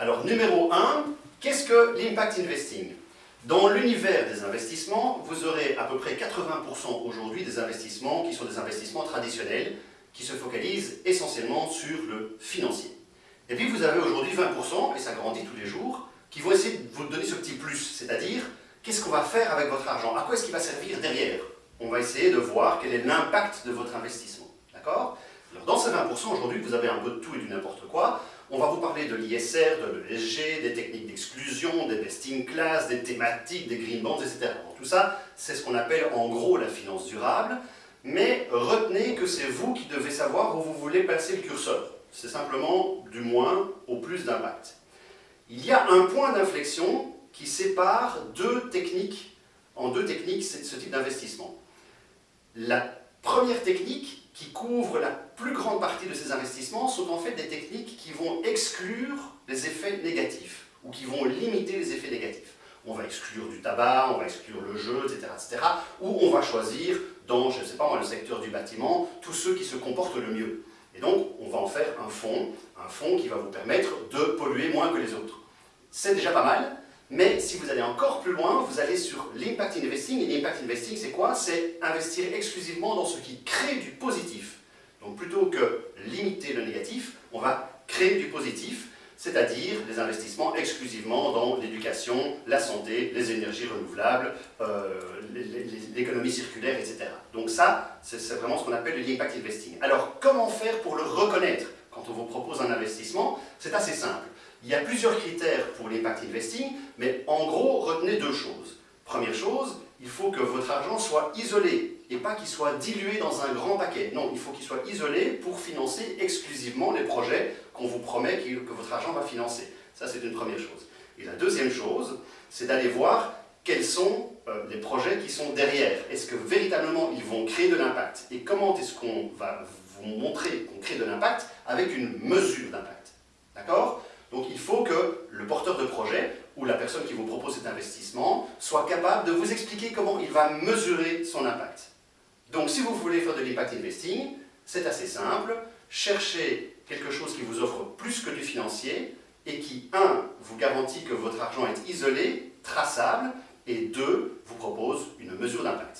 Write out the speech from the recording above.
Alors, numéro 1, qu'est-ce que l'impact investing? Dans l'univers des investissements, vous aurez à peu près 80% aujourd'hui des investissements qui sont des investissements traditionnels, qui se focalisent essentiellement sur le financier. Et puis vous avez aujourd'hui 20%, et ça grandit tous les jours, qui vont essayer de vous donner ce petit plus, c'est-à-dire qu'est-ce qu'on va faire avec votre argent? À quoi est-ce qu'il va servir derrière? On va essayer de voir quel est l'impact de votre investissement. D'accord? Dans ces 20%, aujourd'hui, vous avez un peu de tout et du n'importe quoi. On va vous parler de l'ISR, de l'ESG, des techniques d'exclusion, des best class, des thématiques, des green bonds, etc. tout ça, c'est ce qu'on appelle en gros la finance durable. Mais retenez que c'est vous qui devez savoir où vous voulez placer le curseur. C'est simplement du moins au plus d'impact. Il y a un point d'inflexion qui sépare deux techniques, en deux techniques ce type d'investissement. La première technique, qui couvre la plus grande partie de ces investissements, sont en fait des techniques vont exclure les effets négatifs, ou qui vont limiter les effets négatifs. On va exclure du tabac, on va exclure le jeu, etc., etc. Ou on va choisir, dans, je ne sais pas moi, le secteur du bâtiment, tous ceux qui se comportent le mieux. Et donc, on va en faire un fonds, un fonds qui va vous permettre de polluer moins que les autres. C'est déjà pas mal, mais si vous allez encore plus loin, vous allez sur l'impact investing. Et l'impact investing, c'est quoi? C'est investir exclusivement dans ce qui crée du positif. Donc plutôt que limiter le négatif, on du positif, c'est-à-dire des investissements exclusivement dans l'éducation, la santé, les énergies renouvelables, euh, l'économie circulaire, etc. Donc ça, c'est vraiment ce qu'on appelle l'impact investing. Alors comment faire pour le reconnaître quand on vous propose un investissement? C'est assez simple. Il y a plusieurs critères pour l'impact investing, mais en gros, retenez deux choses. Première chose, il faut que votre argent soit isolé et pas qu'il soit dilué dans un grand paquet. Non, il faut qu'il soit isolé pour financer exclusivement les projets qu'on vous promet que votre argent va financer. Ça, c'est une première chose. Et la deuxième chose, c'est d'aller voir quels sont euh, les projets qui sont derrière. Est-ce que véritablement ils vont créer de l'impact? Et comment est-ce qu'on va vous montrer qu'on crée de l'impact avec une mesure d'impact? D'accord? Donc il faut que le porteur de projet ou la personne qui vous propose cet investissement soit capable de vous expliquer comment il va mesurer son impact. Donc si vous voulez faire de l'impact investing, c'est assez simple. Cherchez quelque chose qui vous offre plus que du financier et qui, un, vous garantit que votre argent est isolé, traçable, et deux, vous propose une mesure d'impact.